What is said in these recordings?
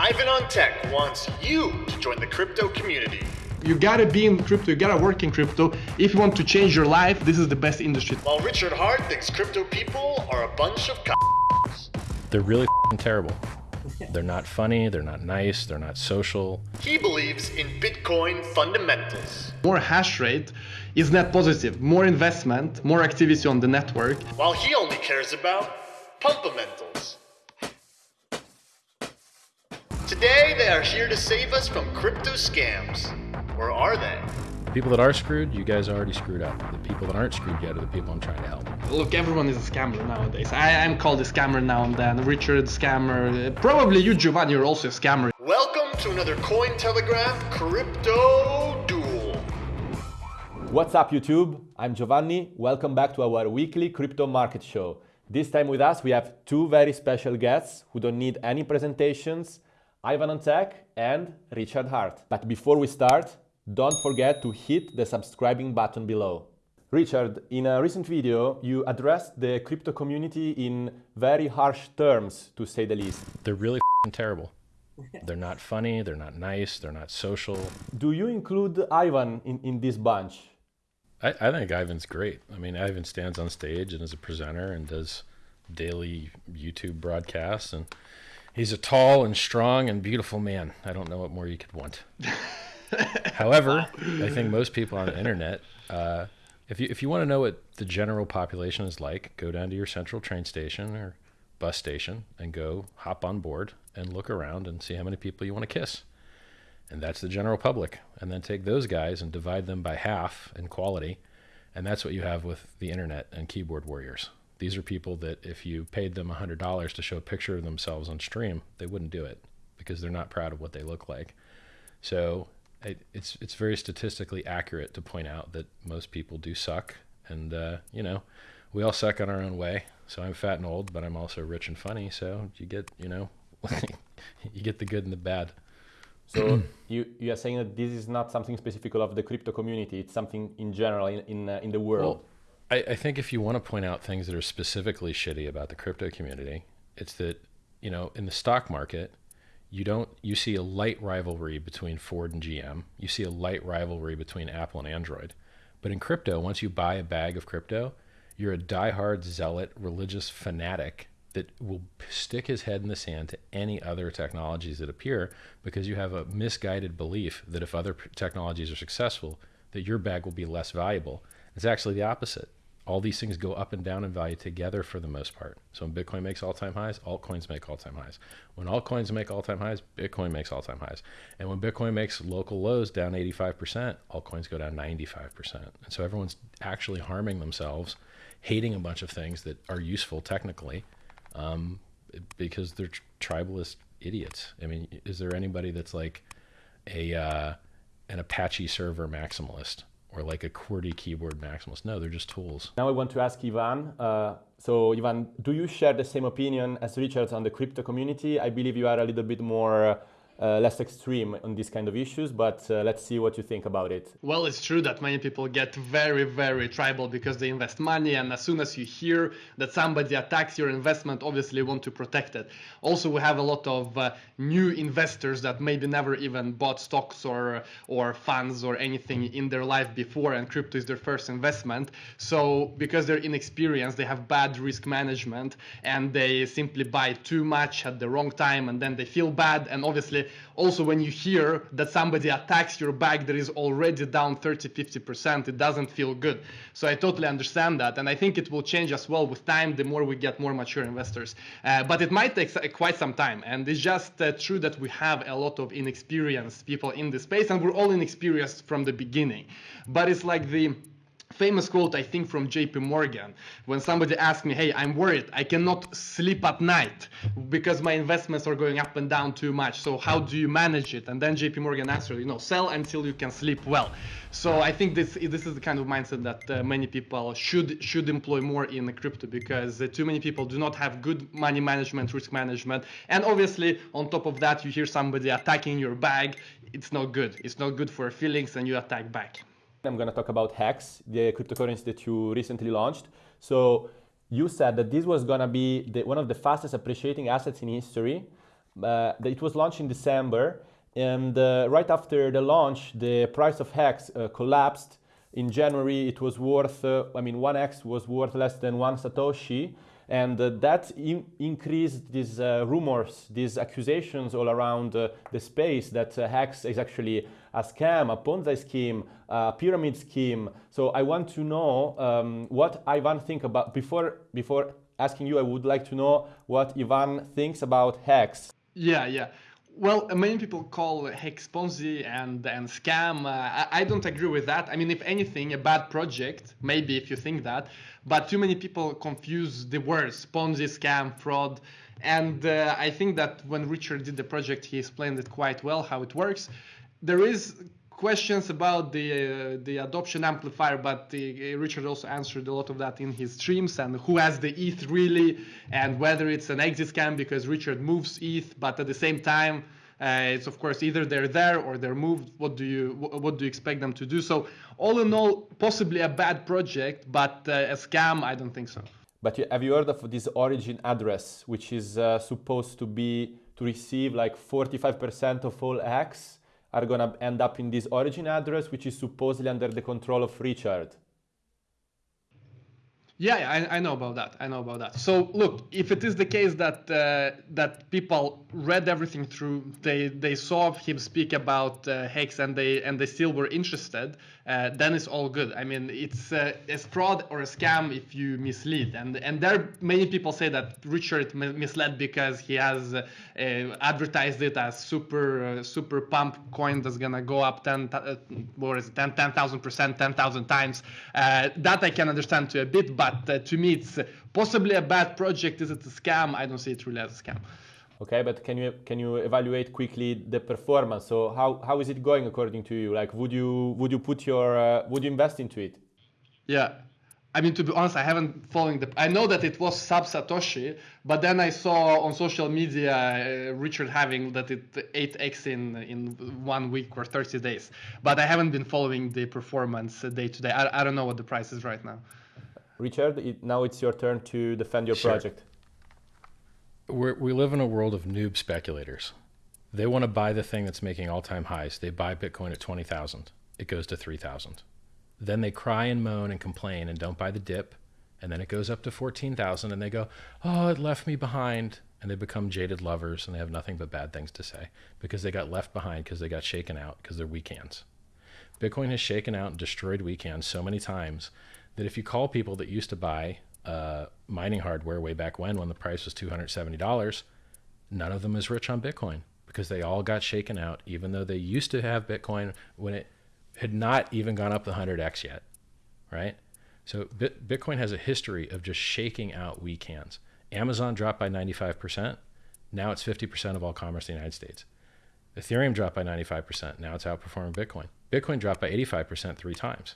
Ivan on Tech wants you to join the crypto community. You gotta be in crypto, you gotta work in crypto. If you want to change your life, this is the best industry. While Richard Heart thinks crypto people are a bunch of c***s. They're really terrible. They're not funny, they're not nice, they're not social. He believes in Bitcoin fundamentals. More hash rate is net positive. More investment, more activity on the network. While he only cares about pumpamentals. Today they are here to save us from crypto scams. Or are they? The people that are screwed, you guys are already screwed up. The people that aren't screwed yet are the people I'm trying to help. Look, everyone is a scammer nowadays. I am called a scammer now and then. Richard, scammer. Probably you, Giovanni, you're also a scammer. Welcome to another Cointelegraph Crypto Duel. What's up, YouTube? I'm Giovanni. Welcome back to our weekly crypto market show. This time with us, we have two very special guests who don't need any presentations Ivan on Tech and Richard Heart. But before we start, don't forget to hit the subscribing button below. Richard, in a recent video, you addressed the crypto community in very harsh terms, to say the least. They're really terrible. They're not funny, they're not nice, they're not social. Do you include Ivan in, in this bunch? I, I think Ivan's great. I mean, Ivan stands on stage and is a presenter and does daily YouTube broadcasts and He's a tall and strong and beautiful man. I don't know what more you could want. However, I think most people on the internet, uh, if you if you want to know what the general population is like, go down to your central train station or bus station and go hop on board and look around and see how many people you want to kiss. And that's the general public. And then take those guys and divide them by half in quality. And that's what you have with the internet and keyboard warriors. These are people that if you paid them $100 to show a picture of themselves on stream, they wouldn't do it because they're not proud of what they look like. So it, it's it's very statistically accurate to point out that most people do suck, and uh, you know, we all suck in our own way. So I'm fat and old, but I'm also rich and funny. So you get you know, you get the good and the bad. So you, you are saying that this is not something specific of the crypto community; it's something in general in in, uh, in the world. Well, I, I think if you want to point out things that are specifically shitty about the crypto community, it's that, you know, in the stock market, you don't you see a light rivalry between Ford and GM. You see a light rivalry between Apple and Android. But in crypto, once you buy a bag of crypto, you're a diehard zealot religious fanatic that will stick his head in the sand to any other technologies that appear because you have a misguided belief that if other technologies are successful, that your bag will be less valuable. It's actually the opposite all these things go up and down in value together for the most part. So when Bitcoin makes all-time highs, altcoins make all-time highs. When altcoins make all-time highs, Bitcoin makes all-time highs. And when Bitcoin makes local lows down 85%, altcoins go down 95%. And so everyone's actually harming themselves, hating a bunch of things that are useful technically, um, because they're tribalist idiots. I mean, is there anybody that's like a uh, an Apache server maximalist? Or like a QWERTY keyboard maximalist. No, they're just tools. Now I want to ask Ivan. Uh, so Ivan, do you share the same opinion as Richard on the crypto community? I believe you are a little bit more uh, less extreme on these kind of issues, but uh, let's see what you think about it. Well, it's true that many people get very, very tribal because they invest money, and as soon as you hear that somebody attacks your investment, obviously want to protect it. Also, we have a lot of uh, new investors that maybe never even bought stocks or or funds or anything in their life before, and crypto is their first investment. So because they're inexperienced, they have bad risk management, and they simply buy too much at the wrong time, and then they feel bad, and obviously also when you hear that somebody attacks your bag that is already down 30 50% it doesn't feel good. So i totally understand that and i think it will change as well with time the more we get more mature investors. Uh, but it might take quite some time and it's just uh, true that we have a lot of inexperienced people in the space and we're all inexperienced from the beginning. But it's like the famous quote, I think, from JP Morgan, when somebody asked me, Hey, I'm worried. I cannot sleep at night because my investments are going up and down too much. So, how do you manage it? And then JP Morgan answered, You know, sell until you can sleep well. So, I think this, this is the kind of mindset that uh, many people should, should employ more in crypto because uh, too many people do not have good money management, risk management. And obviously, on top of that, you hear somebody attacking your bag. It's not good. It's not good for feelings, and you attack back. I'm going to talk about Hex, the cryptocurrency that you recently launched. So you said that this was going to be the, one of the fastest appreciating assets in history. Uh, it was launched in December, and uh, right after the launch, the price of Hex uh, collapsed. In January, it was worth, uh, I mean, 1X was worth less than one Satoshi. And uh, that in increased these uh, rumors, these accusations all around the space that Hex is actually a scam, a Ponzi scheme, a pyramid scheme. So I want to know um, what Ivan think about, before, before asking you, I would like to know what Ivan thinks about Hex. Yeah, yeah. Well, many people call Hex Ponzi and and scam. Uh, I, I, don't agree with that. I mean, if anything, a bad project, maybe if you think that, but too many people confuse the words Ponzi, scam, fraud. And uh, I think that when Richard did the project, he explained it quite well how it works. There is questions about the uh, the adoption amplifier, but uh, Richard also answered a lot of that in his streams and who has the ETH really, and whether it's an exit scam because Richard moves ETH, but at the same time. Uh, it's of course either they're there or they're moved. What do you what do you expect them to do? So all in all, possibly a bad project, but uh, a scam, I don't think so. But have you heard of this origin address, which is uh, supposed to be to receive like 45% of all Hex? Are going to end up in this origin address, which is supposedly under the control of Richard. Yeah, I, I, know about that. I know about that. So look, if it is the case that uh, that people read everything through, they they saw him speak about uh, and they and they still were interested, uh, then it's all good. I mean, it's uh, a fraud or a scam if you mislead, and and there many people say that Richard misled because he has uh, advertised it as super uh, super pump coin that's gonna go up ten what is it 10 10,000 percent, ten thousand times. that I can understand to a bit, but but uh, to me it's possibly a bad project. Is it a scam? I don't see it really as a scam. Okay, but can you can you evaluate quickly the performance? So how, how is it going according to you? Like, would you would you put your uh, would you invest into it? Yeah, I mean to be honest, I haven't following the. I know that it was sub Satoshi, but then I saw on social media uh, Richard having that it 8x in in one week or 30 days. But I haven't been following the performance day to day. I, I don't know what the price is right now. Richard, it, now it's your turn to defend your sure. project. We're, we live in a world of noob speculators. They want to buy the thing that's making all-time highs. They buy Bitcoin at 20,000. It goes to 3,000. Then they cry and moan and complain and don't buy the dip. And then it goes up to 14,000 and they go, oh, it left me behind. And they become jaded lovers and they have nothing but bad things to say because they got left behind because they got shaken out because they're weak hands. Bitcoin has shaken out and destroyed weak hands so many times that if you call people that used to buy uh, mining hardware way back when, when the price was $270, none of them is rich on Bitcoin because they all got shaken out, even though they used to have Bitcoin when it had not even gone up the 100x yet, right? So Bitcoin has a history of just shaking out weak hands. Amazon dropped by 95%. Now it's 50% of all commerce in the United States. Ethereum dropped by 95%. Now it's outperforming Bitcoin. Bitcoin dropped by 85% three times.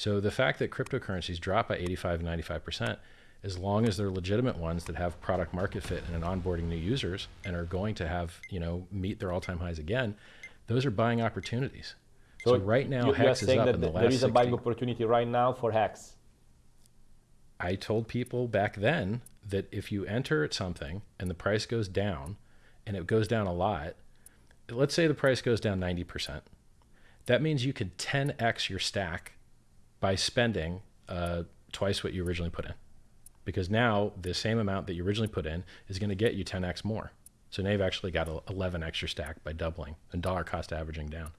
So the fact that cryptocurrencies drop by 85 and 95%, as long as they're legitimate ones that have product market fit and onboarding new users and are going to have, you know, meet their all-time highs again, those are buying opportunities. So, so right now, you, Hex is up in the last There is 60. a buying opportunity right now for Hex. I told people back then that if you enter at something and the price goes down, and it goes down a lot, let's say the price goes down 90%, that means you can 10x your stack by spending uh, twice what you originally put in. Because now the same amount that you originally put in is going to get you 10x more. So now you've actually got 11 extra stack by doubling and dollar cost averaging down.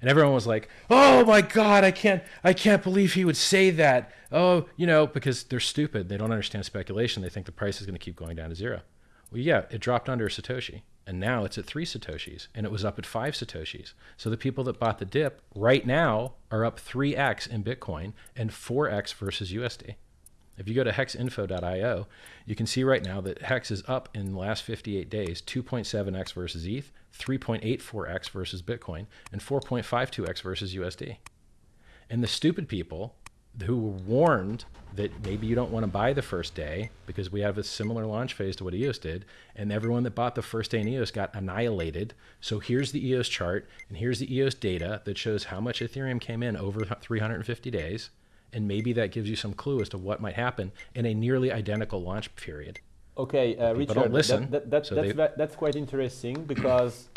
And everyone was like, "Oh my God, I can't, I can't believe he would say that." Oh, you know, because they're stupid. They don't understand speculation. They think the price is going to keep going down to zero. Well, yeah, it dropped under satoshi and now it's at three satoshis and it was up at five satoshis. So the people that bought the dip right now are up 3x in bitcoin and 4x versus usd if you go to hexinfo.io you can see right now that hex is up in the last 58 days 2.7x versus eth 3.84x versus bitcoin and 4.52x versus usd and the stupid people who were warned that maybe you don't want to buy the first day because we have a similar launch phase to what EOS did, and everyone that bought the first day in EOS got annihilated. So here's the EOS chart, and here's the EOS data that shows how much Ethereum came in over 350 days, and maybe that gives you some clue as to what might happen in a nearly identical launch period. Okay, uh, Richard, don't listen, that, that, that, so that's, they- that's quite interesting because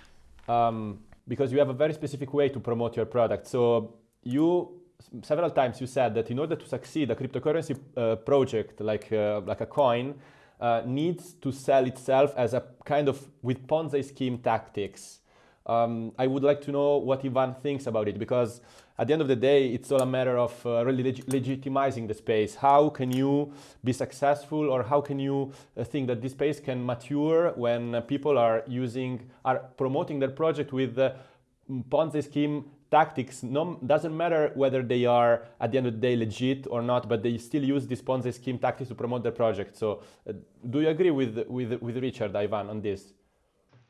um, because you have a very specific way to promote your product. So you several times you said that in order to succeed, a cryptocurrency uh, project like uh, like a coin uh, needs to sell itself as a kind of with Ponzi scheme tactics. Um, I would like to know what Ivan thinks about it because at the end of the day, it's all a matter of uh, really leg- legitimizing the space. How can you be successful, or how can you uh, think that this space can mature when people are using, are promoting their project with uh, Ponzi scheme tactics? No, doesn't matter whether they are at the end of the day legit or not, but they still use this Ponzi scheme tactics to promote their project. So, uh, do you agree with with with Richard Ivan on this?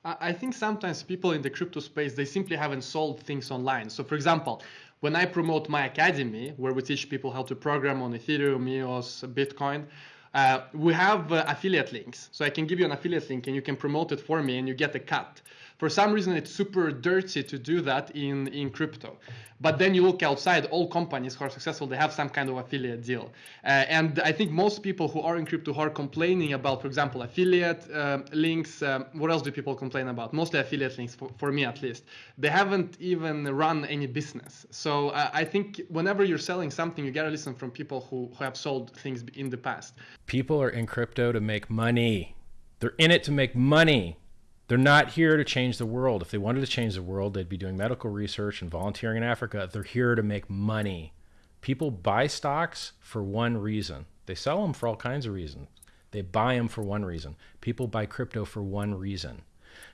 I think sometimes people in the crypto space they simply haven't sold things online. So for example, when I promote my academy, where we teach people how to program on Ethereum, EOS, Bitcoin, uh, we have uh, affiliate links. So I can give you an affiliate link and you can promote it for me and you get a cut. For some reason, it's super dirty to do that in, in crypto. But then you look outside, all companies who are successful, they have some kind of affiliate deal. Uh, and I think most people who are in crypto who are complaining about, for example, affiliate um, links, um, what else do people complain about? Mostly affiliate links, for, for me at least. They haven't even run any business. So uh, I think whenever you're selling something, you gotta listen from people who, who have sold things in the past. People are in crypto to make money. They're in it to make money. They're not here to change the world. If they wanted to change the world, they'd be doing medical research and volunteering in Africa. They're here to make money. People buy stocks for one reason. They sell them for all kinds of reasons. They buy them for one reason. People buy crypto for one reason.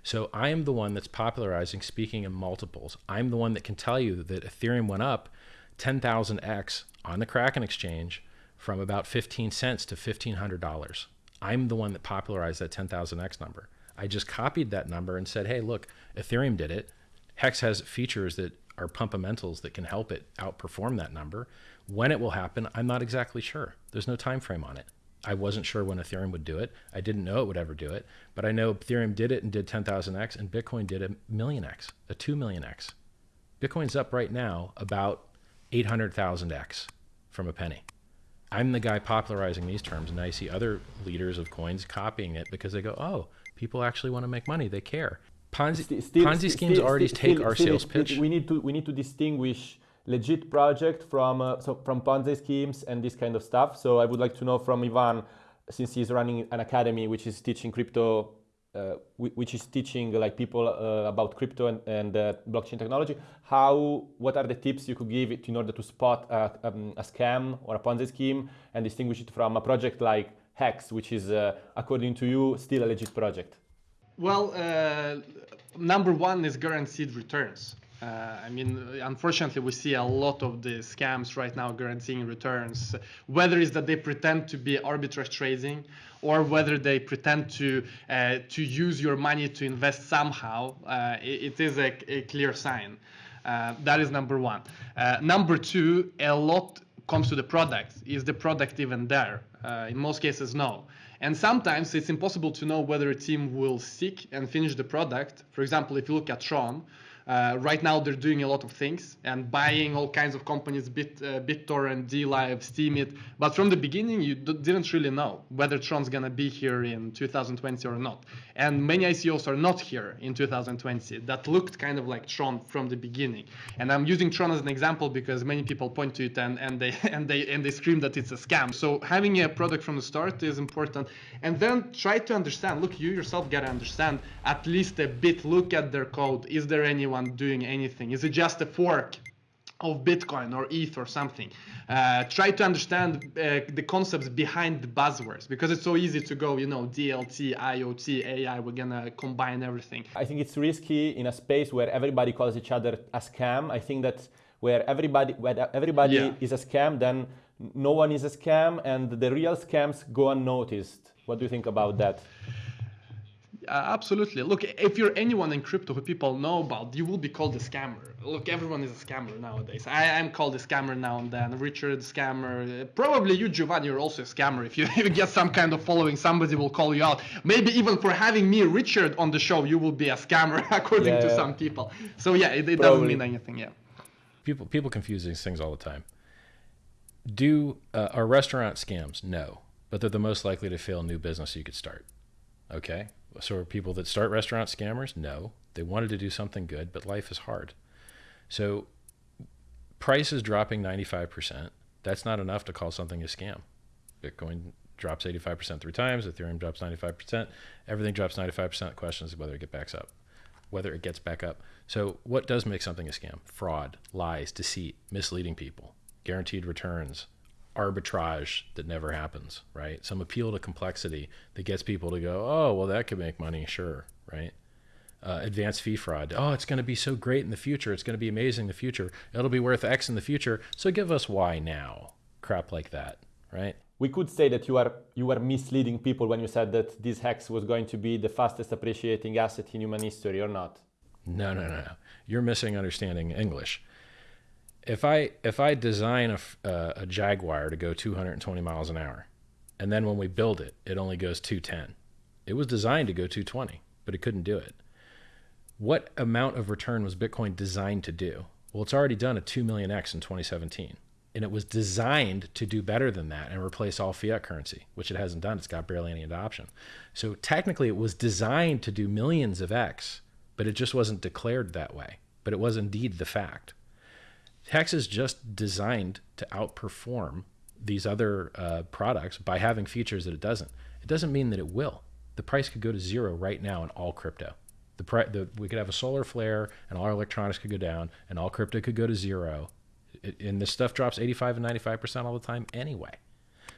So I am the one that's popularizing speaking in multiples. I'm the one that can tell you that Ethereum went up 10,000x on the Kraken exchange from about 15 cents to $1,500. I'm the one that popularized that 10,000x number. I just copied that number and said, hey, look, Ethereum did it. Hex has features that are pumpamentals that can help it outperform that number. When it will happen, I'm not exactly sure. There's no time frame on it. I wasn't sure when Ethereum would do it. I didn't know it would ever do it, but I know Ethereum did it and did 10,000x, and Bitcoin did a million x, a 2 million x. Bitcoin's up right now about 800,000x from a penny. I'm the guy popularizing these terms, and I see other leaders of coins copying it because they go, oh, people actually want to make money. They care. Ponzi, still- Ponzi schemes still- already take our sales it- pitch. We need to we need to distinguish legit project from uh, so from Ponzi schemes and this kind of stuff. So I would like to know from Ivan, since he's running an academy which is teaching crypto, uh, which is teaching like people uh, about crypto and, and uh, blockchain technology. How what are the tips you could give it in order to spot a, um, a scam or a Ponzi scheme and distinguish it from a project like Hex, which is uh, according to you still a legit project? Well, uh, number one is guaranteed returns. Uh, I mean, unfortunately, we see a lot of the scams right now guaranteeing returns, whether it's that they pretend to be arbitrage trading or whether they pretend to uh, to use your money to invest somehow. Uh, it, it is a, a clear sign. Uh, that is number one. Number two, a lot comes to the product. Is the product even there? Uh, in most cases, no. And sometimes it's impossible to know whether a team will stick and finish the product. For example, if you look at Tron, uh, right now they're doing a lot of things and buying all kinds of companies, Bit, uh, BitTorrent, DLive, Steemit. But from the beginning, you didn't really know whether Tron's gonna be here in 2020 or not. And many ICOs are not here in 2020 that looked kind of like Tron from the beginning. And I'm using Tron as an example because many people point to it and, and they and they and they scream that it's a scam. So having a product from the start is important. And then try to understand. Look, you yourself gotta understand at least a bit. Look at their code. Is there anyone doing anything? Is it just a fork? of Bitcoin or ETH or something. Uh, try to understand uh, the concepts behind the buzzwords because it's so easy to go, you know, DLT, IoT, AI, we're gonna combine everything. I think it's risky in a space where everybody calls each other a scam. I think that where everybody where everybody Yeah. is a scam, then no one is a scam, and the real scams go unnoticed. What do you think about that? Uh, absolutely. Look, if you're anyone in crypto who people know about, you will be called a scammer. Look, everyone is a scammer nowadays. I am called a scammer now and then. Richard, scammer. Probably you, Giovanni, you're also a scammer. If you, if you get some kind of following, somebody will call you out. Maybe even for having me, Richard, on the show, you will be a scammer, according Yeah, to yeah. some people. So yeah, it, it doesn't mean anything. Yeah. people people confuse these things all the time. Do uh, are restaurant scams? No. but they're the most likely to fail new business you could start. Okay? So are people that start restaurant scammers? No. They wanted to do something good, but life is hard. So price is dropping 95%. That's not enough to call something a scam. Bitcoin drops 85% three times, Ethereum drops 95%, everything drops 95%. The question is whether it gets back up. Whether it gets back up. So what does make something a scam? Fraud, lies, deceit, misleading people, guaranteed returns, arbitrage that never happens, right? Some appeal to complexity that gets people to go, oh, well, that could make money, sure, right? Uh, advanced fee fraud. Oh, it's going to be so great in the future. It's going to be amazing in the future. It'll be worth X in the future. So give us Y now. Crap like that, right? We could say that you are you are misleading people when you said that this hex was going to be the fastest appreciating asset in human history, or not? No, no, no, no. You're missing understanding English if I if I design a, uh, a Jaguar to go 220 miles an hour, and then when we build it, it only goes 210. It was designed to go 220, but it couldn't do it. What amount of return was Bitcoin designed to do? Well, it's already done a 2 million X in 2017. And it was designed to do better than that and replace all fiat currency, which it hasn't done. It's got barely any adoption. So technically, it was designed to do millions of X, but it just wasn't declared that way. But it was indeed the fact. Hex is just designed to outperform these other uh, products by having features that it doesn't. It doesn't mean that it will. The price could go to zero right now in all crypto. The, pri- the we could have a solar flare and all our electronics could go down and all crypto could go to zero. It, and this stuff drops 85 and 95% all the time anyway.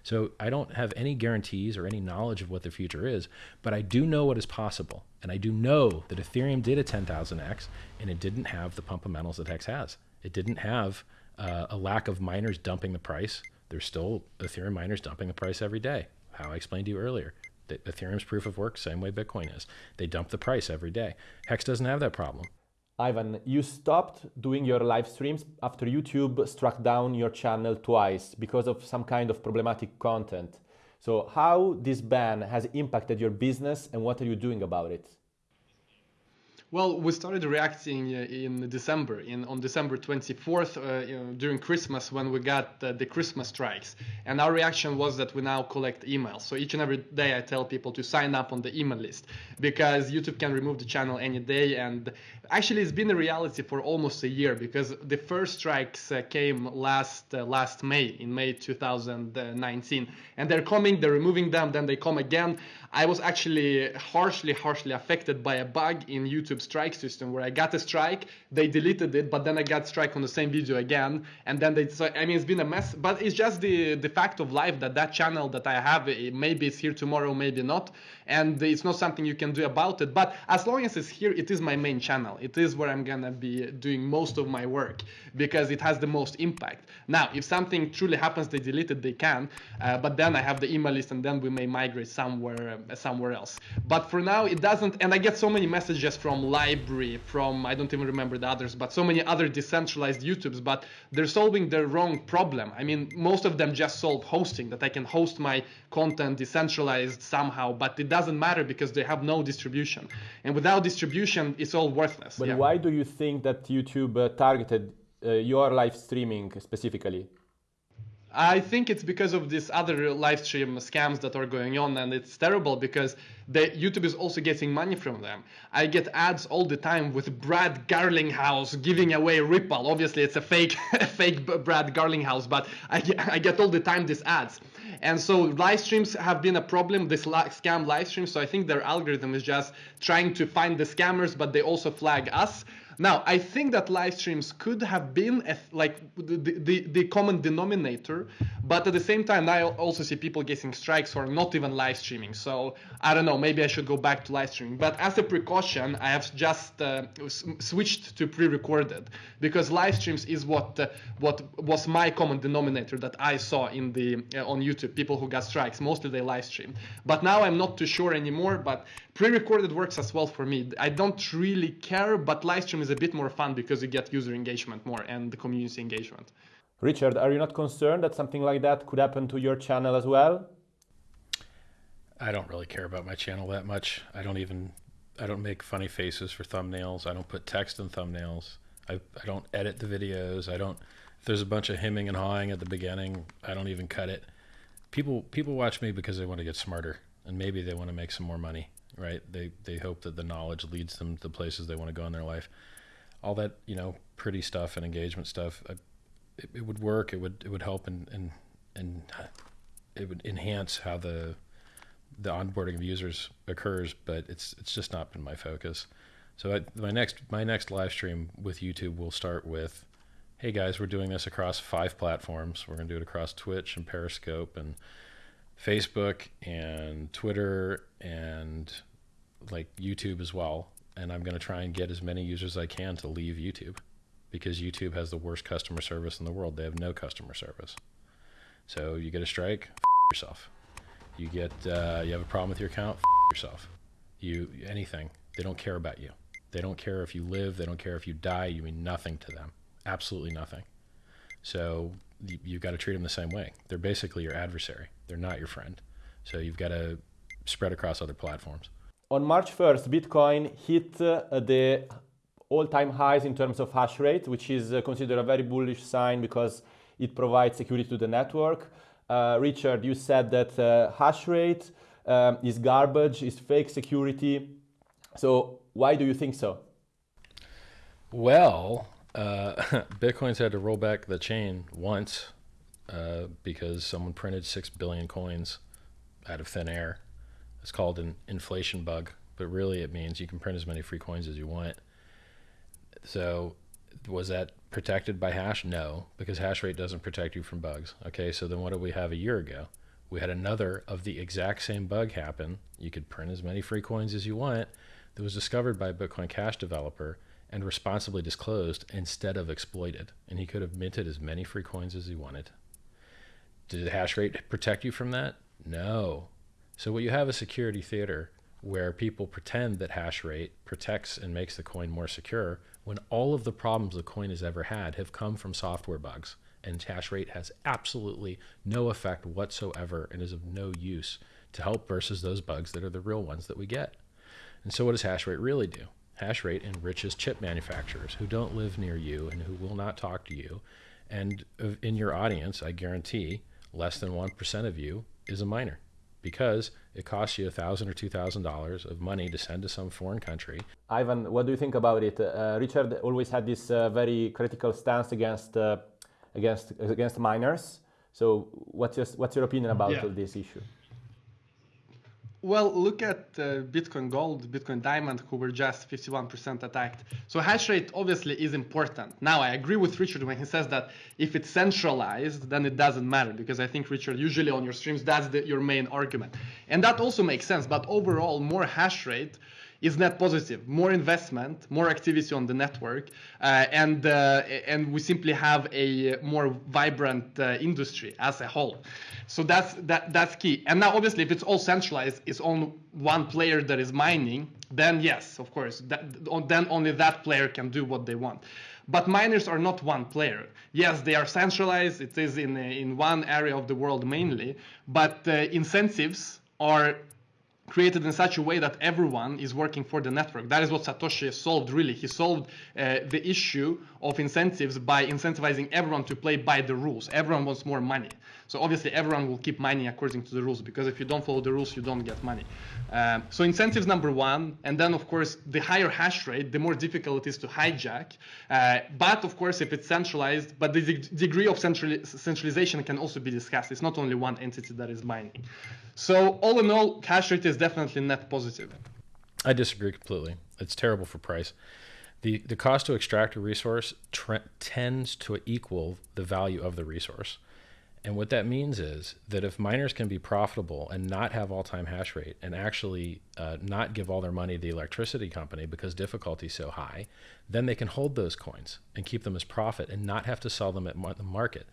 So I don't have any guarantees or any knowledge of what the future is, but I do know what is possible. And I do know that Ethereum did a 10,000x and it didn't have the pumpamentals that Hex has. It didn't have uh, a lack of miners dumping the price. There's still Ethereum miners dumping the price every day. How I explained to you earlier. That Ethereum's proof of work, same way Bitcoin is. They dump the price every day. Hex doesn't have that problem. Ivan, you stopped doing your live streams after YouTube struck down your channel twice because of some kind of problematic content. So, how this ban has impacted your business and what are you doing about it? Well, we started reacting uh, in December, in on December 24th, uh, you know, during Christmas when we got uh, the Christmas strikes. And our reaction was that we now collect emails. So each and every day I tell people to sign up on the email list because YouTube can remove the channel any day. And actually, it's been a reality for almost a year because the first strikes uh, came last uh, last May, in May 2019, and they're coming, they're removing them, then they come again. I was actually harshly, harshly affected by a bug in YouTube strike system where I got a strike, they deleted it, but then I got strike on the same video again, and then they. So, I mean, it's been a mess, but it's just the the fact of life that that channel that I have, maybe it's here tomorrow, maybe not, and it's not something you can do about it. But as long as it's here, it is my main channel. It is where I'm gonna be doing most of my work because it has the most impact. Now, if something truly happens, they delete it, they can, uh, but then I have the email list, and then we may migrate somewhere somewhere else. But for now, it doesn't. And I get so many messages from LBRY, from I don't even remember the others, but so many other decentralized YouTubes. But they're solving the wrong problem. I mean, most of them just solve hosting that I can host my content decentralized somehow, but it doesn't matter because they have no distribution. And without distribution, it's all worthless. But yeah. why do you think that YouTube uh, targeted uh, your live streaming specifically? I think it's because of these other live stream scams that are going on, and it's terrible because the YouTube is also getting money from them. I get ads all the time with Brad Garlinghouse giving away Ripple. Obviously, it's a fake, fake Brad Garlinghouse, but I, I get all the time these ads. And so live streams have been a problem, this scam live streams. So I think their algorithm is just trying to find the scammers, but they also flag us. Now, I think that live streams could have been a, like the, the, the, common denominator, but at the same time, I also see people getting strikes for not even live streaming. So I don't know, maybe I should go back to live streaming. But as a precaution, I have just uh, switched to pre-recorded because live streams is what uh, what was my common denominator that I saw in the uh, on YouTube. People who got strikes, mostly they live stream. But now I'm not too sure anymore. But pre-recorded works as well for me. I don't really care, but live stream is a bit more fun because you get user engagement more and the community engagement. Richard, are you not concerned that something like that could happen to your channel as well? I don't really care about my channel that much. I don't even I don't make funny faces for thumbnails. I don't put text in thumbnails. I, I don't edit the videos. I don't if there's a bunch of hemming and hawing at the beginning, I don't even cut it. people people watch me because they want to get smarter and maybe they want to make some more money, right? They they hope that the knowledge leads them to the places they want to go in their life. All that you know, pretty stuff and engagement stuff, uh, it, it would work. It would it would help and and and it would enhance how the the onboarding of users occurs, but it's it's just not been my focus. So I, my next my next live stream with YouTube will start with, "Hey guys, we're doing this across five platforms. We're going to do it across Twitch and Periscope and Facebook and Twitter and like YouTube as well. And I'm going to try and get as many users as I can to leave YouTube because YouTube has the worst customer service in the world. They have no customer service. So you get a strike, f- yourself. You get uh, you have a problem with your account, f- yourself. You anything. They don't care about you. They don't care if you live. They don't care if you die. You mean nothing to them. Absolutely nothing. So you've got to treat them the same way. They're basically your adversary. They're not your friend. So you've got to spread across other platforms. On March 1st, Bitcoin hit uh, the all-time highs in terms of hash rate, which is uh, considered a very bullish sign because it provides security to the network. Uh, Richard, you said that uh, hash rate um, is garbage, is fake security. So why do you think so? Well, uh, Bitcoin's had to roll back the chain once uh, because someone printed six billion coins out of thin air. It's called an inflation bug, but really it means you can print as many free coins as you want. So, was that protected by hash? No, because hash rate doesn't protect you from bugs. Okay, so then what did we have a year ago? We had another of the exact same bug happen. You could print as many free coins as you want. That was discovered by a Bitcoin Cash developer and responsibly disclosed instead of exploited. And he could have minted as many free coins as he wanted. Did the hash rate protect you from that? No. So what you have is security theater where people pretend that hash rate protects and makes the coin more secure when all of the problems the coin has ever had have come from software bugs and hash rate has absolutely no effect whatsoever and is of no use to help versus those bugs that are the real ones that we get. And so what does hash rate really do? Hash rate enriches chip manufacturers who don't live near you and who will not talk to you. And in your audience, I guarantee less than 1% of you is a miner because it costs you a thousand or two thousand dollars of money to send to some foreign country. Ivan, what do you think about it? Uh, Richard always had this uh, very critical stance against uh, against against miners. So, what's your what's your opinion about yeah. this issue? Well, look at uh, Bitcoin Gold, Bitcoin Diamond, who were just 51% attacked. So hash rate obviously is important. Now, I agree with Richard when he says that if it's centralized, then it doesn't matter because I think Richard usually on your streams that's the, your main argument, and that also makes sense. But overall, more hash rate is net positive. More investment, more activity on the network, uh, and uh, and we simply have a more vibrant uh, industry as a whole. So that's that that's key. And now, obviously, if it's all centralized, it's on one player that is mining, then yes, of course, that, then only that player can do what they want. But miners are not one player. Yes, they are centralized. It is in in one area of the world mainly, but uh, incentives are created in such a way that everyone is working for the network. That is what Satoshi solved, really. He solved uh, the issue of incentives by incentivizing everyone to play by the rules. Everyone wants more money. So obviously everyone will keep mining according to the rules because if you don't follow the rules, you don't get money. Um, so incentives number one, and then of course the higher hash rate, the more difficult it is to hijack. Uh, but of course, if it's centralized, but the de degree of central centralization can also be discussed. It's not only one entity that is mining. So all in all, hash rate is definitely net positive. I disagree completely. It's terrible for price. The, the cost to extract a resource tends to equal the value of the resource. And what that means is that if miners can be profitable and not have all-time hash rate and actually uh, not give all their money to the electricity company because difficulty is so high, then they can hold those coins and keep them as profit and not have to sell them at the market.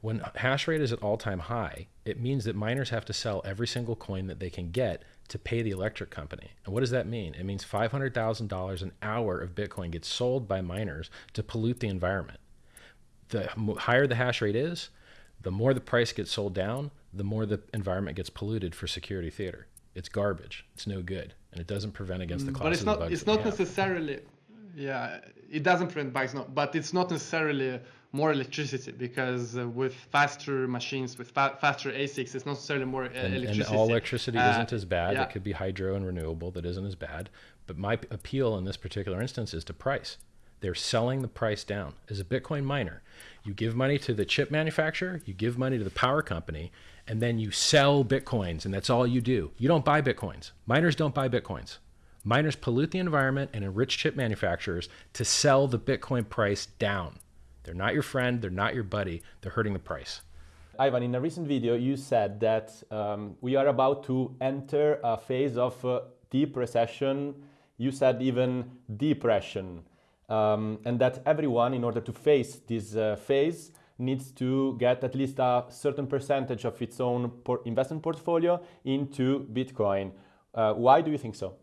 When hash rate is at all-time high, it means that miners have to sell every single coin that they can get to pay the electric company. And what does that mean? It means $500,000 an hour of Bitcoin gets sold by miners to pollute the environment. The higher the hash rate is, the more the price gets sold down, the more the environment gets polluted for security theater. It's garbage. It's no good, and it doesn't prevent against the classes. But it's not. It's not necessarily. Yeah, it doesn't prevent bugs, no, but it's not necessarily more electricity because uh, with faster machines, with fa- faster ASICs, it's not necessarily more uh, and, electricity. and all electricity Uh, isn't as bad. yeah. It could be hydro and renewable that isn't as bad. But my appeal in this particular instance is to price. They're selling the price down. As a Bitcoin miner, you give money to the chip manufacturer, you give money to the power company, and then you sell Bitcoins, and that's all you do. You don't buy Bitcoins. Miners don't buy Bitcoins. Miners pollute the environment and enrich chip manufacturers to sell the Bitcoin price down. They're not your friend, they're not your buddy, they're hurting the price. Ivan, in a recent video, you said that um, we are about to enter a phase of uh, deep recession. You said even depression. Um, and that everyone, in order to face this uh, phase, needs to get at least a certain percentage of its own por- investment portfolio into Bitcoin. Uh, why do you think so?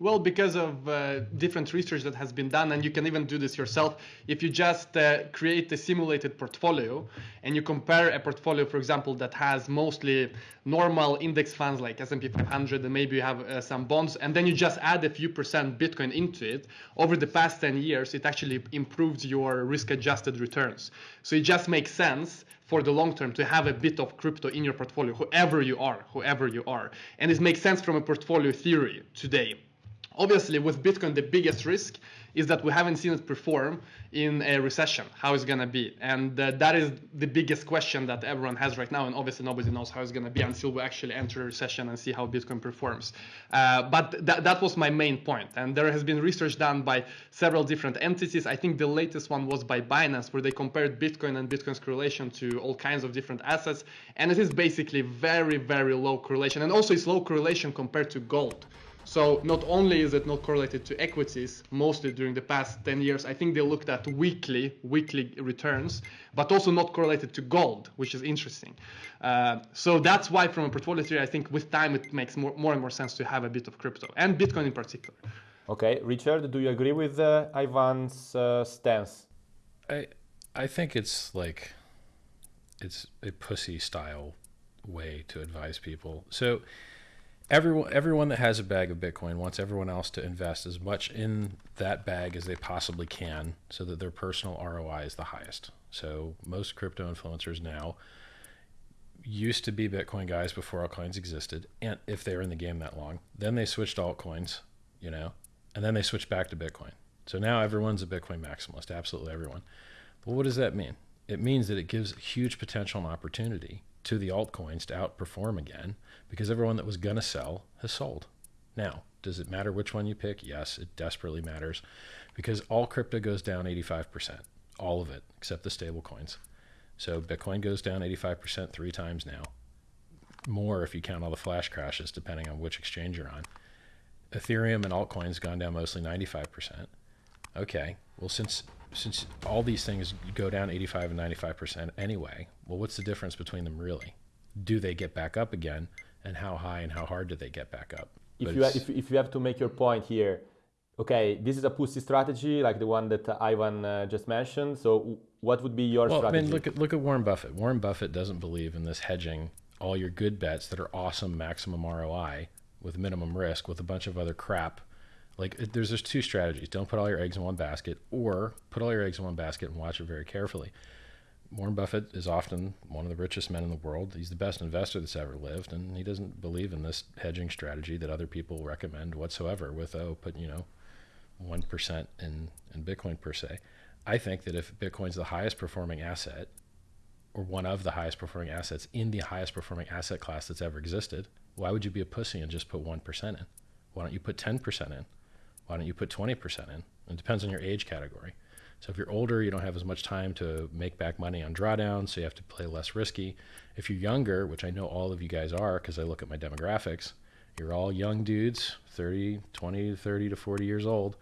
Well, because of uh, different research that has been done, and you can even do this yourself. If you just uh, create a simulated portfolio and you compare a portfolio, for example, that has mostly normal index funds like S&P 500, and maybe you have uh, some bonds, and then you just add a few percent Bitcoin into it, over the past 10 years, it actually improves your risk-adjusted returns. So it just makes sense for the long term to have a bit of crypto in your portfolio, whoever you are, whoever you are. And it makes sense from a portfolio theory today. Obviously, with Bitcoin, the biggest risk is that we haven't seen it perform in a recession. How it's gonna be, and uh, that is the biggest question that everyone has right now. And obviously, nobody knows how it's gonna be until we actually enter a recession and see how Bitcoin performs. Uh, but th- that was my main point. And there has been research done by several different entities. I think the latest one was by Binance, where they compared Bitcoin and Bitcoin's correlation to all kinds of different assets, and it is basically very, very low correlation. And also, it's low correlation compared to gold. So not only is it not correlated to equities, mostly during the past 10 years, I think they looked at weekly weekly returns, but also not correlated to gold, which is interesting. Uh, so that's why, from a portfolio theory, I think with time it makes more, more and more sense to have a bit of crypto and Bitcoin in particular. Okay, Richard, do you agree with uh, Ivan's uh, stance? I I think it's like it's a pussy style way to advise people. So everyone everyone that has a bag of Bitcoin wants everyone else to invest as much in that bag as they possibly can so that their personal ROI is the highest. So most crypto influencers now used to be Bitcoin guys before altcoins existed, and if they were in the game that long, then they switched altcoins, you know, and then they switched back to Bitcoin. So now everyone's a Bitcoin maximalist, absolutely everyone. But what does that mean? It means that it gives huge potential and opportunity to the altcoins to outperform again because everyone that was going to sell has sold. Now, does it matter which one you pick? Yes, it desperately matters because all crypto goes down 85%, all of it except the stable coins. So Bitcoin goes down 85% three times now. More if you count all the flash crashes, depending on which exchange you're on. Ethereum and altcoins gone down mostly 95%. Okay, well since since all these things go down 85 and 95% anyway, well what's the difference between them really? Do they get back up again and how high and how hard do they get back up? If But you, if, if you have to make your point here, okay, this is a pussy strategy like the one that Ivan uh, just mentioned. So, what would be your Well, I strategy? mean, look at look at Warren Buffett. Warren Buffett doesn't believe in this hedging all your good bets that are awesome maximum ROI with minimum risk with a bunch of other crap. Like there's there's two strategies. Don't put all your eggs in one basket, or put all your eggs in one basket and watch it very carefully. Warren Buffett is often one of the richest men in the world. He's the best investor that's ever lived, and he doesn't believe in this hedging strategy that other people recommend whatsoever. With oh, put you know, one percent in in Bitcoin per se. I think that if Bitcoin's the highest performing asset, or one of the highest performing assets in the highest performing asset class that's ever existed, why would you be a pussy and just put one percent in? Why don't you put ten percent in? Why don't you put twenty percent in? It depends on your age category. So if you're older, you don't have as much time to make back money on drawdowns, so you have to play less risky. If you're younger, which I know all of you guys are because I look at my demographics, you're all young dudes, 30, 20 to 30 to 40 years old.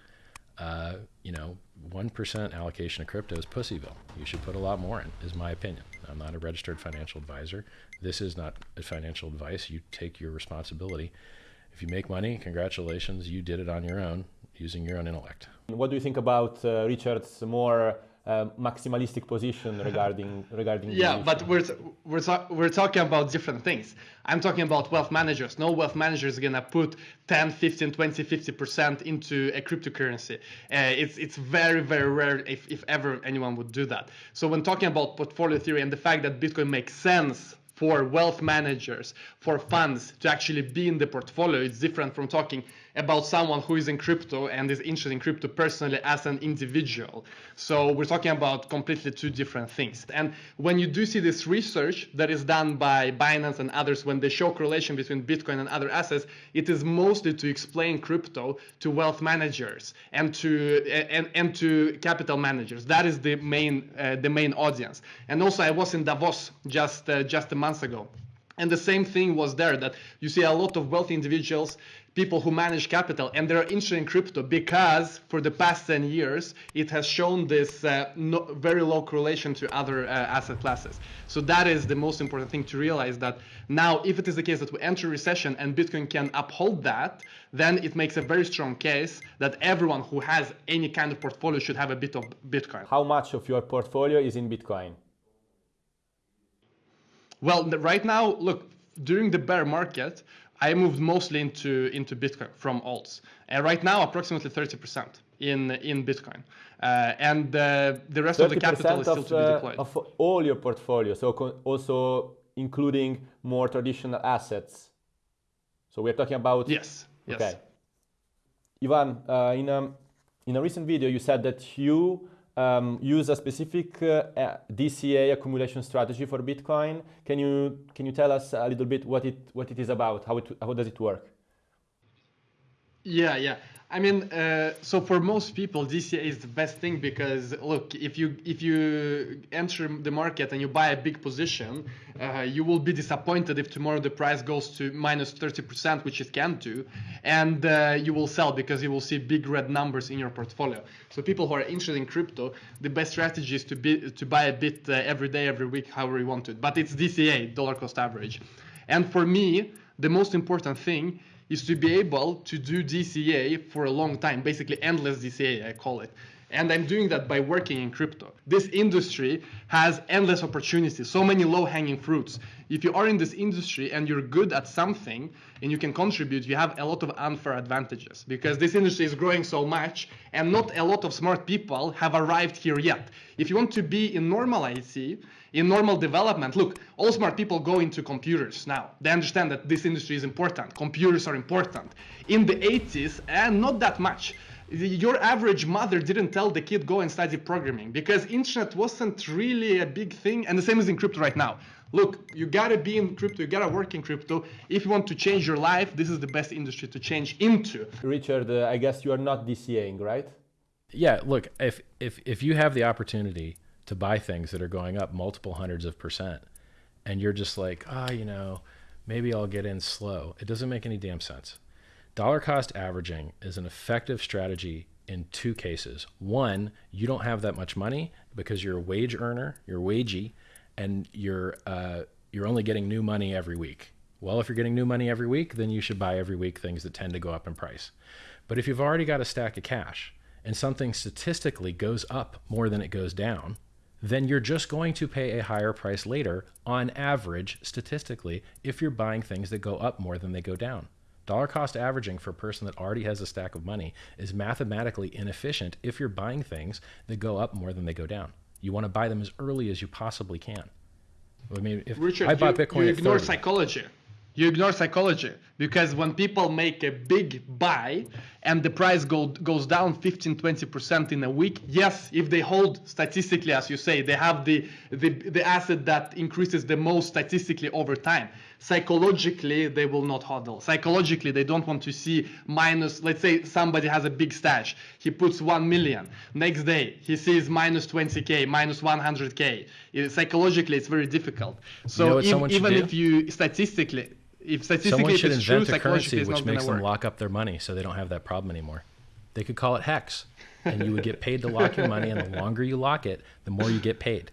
Uh, you know, 1% allocation of crypto is pussyville. You should put a lot more in, is my opinion. I'm not a registered financial advisor. This is not financial advice. You take your responsibility. If you make money, congratulations, you did it on your own using your own intellect. What do you think about uh, Richard's more uh, maximalistic position regarding regarding. Yeah, but we're we're we're talking about different things. I'm talking about wealth managers. No wealth manager is gonna put 10, 15, 20, 50 percent into a cryptocurrency. Uh, it's it's very very rare if if ever anyone would do that. So when talking about portfolio theory and the fact that Bitcoin makes sense for wealth managers, for funds to actually be in the portfolio. It's different from talking about someone who is in crypto and is interested in crypto personally as an individual. So we're talking about completely two different things. And when you do see this research that is done by Binance and others, when they show correlation between Bitcoin and other assets, it is mostly to explain crypto to wealth managers and to and, and to capital managers. That is the main uh, the main audience. And also, I was in Davos just uh, just a month ago. And the same thing was there that you see a lot of wealthy individuals people who manage capital and they're interested in crypto because for the past 10 years it has shown this uh, no, very low correlation to other uh, asset classes. So that is the most important thing to realize that now if it is the case that we enter recession and bitcoin can uphold that then it makes a very strong case that everyone who has any kind of portfolio should have a bit of bitcoin. How much of your portfolio is in bitcoin? Well right now look during the bear market I moved mostly into into Bitcoin from alts, and right now approximately 30% in in Bitcoin, uh, and uh, the rest of the capital is still of, to be uh, deployed. Of all your portfolio, so also including more traditional assets. So we're talking about yes, yes. Okay, Ivan, uh, in a in a recent video, you said that you um, use a specific uh, DCA accumulation strategy for Bitcoin. Can you can you tell us a little bit what it what it is about? How it how does it work? Yeah, yeah. I mean, uh, so for most people, DCA is the best thing because look, if you if you enter the market and you buy a big position, uh, you will be disappointed if tomorrow the price goes to minus 30%, which it can do, and uh, you will sell because you will see big red numbers in your portfolio. So people who are interested in crypto, the best strategy is to be to buy a bit uh, every day, every week, however you want to. But it's DCA, dollar cost average, and for me, the most important thing is to be able to do DCA for a long time, basically endless DCA, I call it. And I'm doing that by working in crypto. This industry has endless opportunities, so many low hanging fruits. If you are in this industry and you're good at something and you can contribute, you have a lot of unfair advantages because this industry is growing so much and not a lot of smart people have arrived here yet. If you want to be in normal IT, in normal development, look, all smart people go into computers now. They understand that this industry is important. Computers are important. In the 80s, and not that much, your average mother didn't tell the kid go and study programming because internet wasn't really a big thing and the same is in crypto right now. Look you gotta be in crypto you gotta work in crypto. If you want to change your life this is the best industry to change into. Richard uh, i guess you are not dcaing right? Yeah look if if if you have the opportunity to buy things that are going up multiple hundreds of percent and you're just like ah oh, you know maybe i'll get in slow it doesn't make any damn sense Dollar cost averaging is an effective strategy in two cases. One, you don't have that much money because you're a wage earner, you're wagey, and you're uh, you're only getting new money every week. Well, if you're getting new money every week, then you should buy every week things that tend to go up in price. But if you've already got a stack of cash and something statistically goes up more than it goes down, then you're just going to pay a higher price later on average statistically if you're buying things that go up more than they go down. Dollar cost averaging for a person that already has a stack of money is mathematically inefficient if you're buying things that go up more than they go down. You want to buy them as early as you possibly can. I mean, if Richard, I bought you, Bitcoin, you ignore 30, psychology. You ignore psychology because when people make a big buy and the price go, goes down 15 20% in a week yes if they hold statistically as you say they have the, the the asset that increases the most statistically over time. Psychologically they will not hodl. Psychologically they don't want to see minus let's say somebody has a big stash he puts 1 million next day he sees minus 20k minus 100k psychologically it's very difficult. So you know if, even do? if you statistically if statistically Someone should it's invent true, a currency which makes them work. lock up their money so they don't have that problem anymore. They could call it hex, and you would get paid to lock your money, and the longer you lock it, the more you get paid.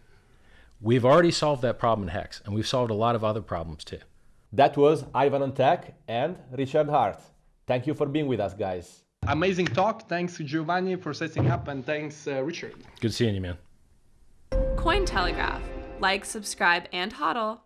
We've already solved that problem in hex, and we've solved a lot of other problems too. That was Ivan on Tech and Richard Heart. Thank you for being with us, guys. Amazing talk. Thanks, to Giovanni, for setting up, and thanks, uh, Richard. Good seeing you, man. Cointelegraph. Like, subscribe, and hodl.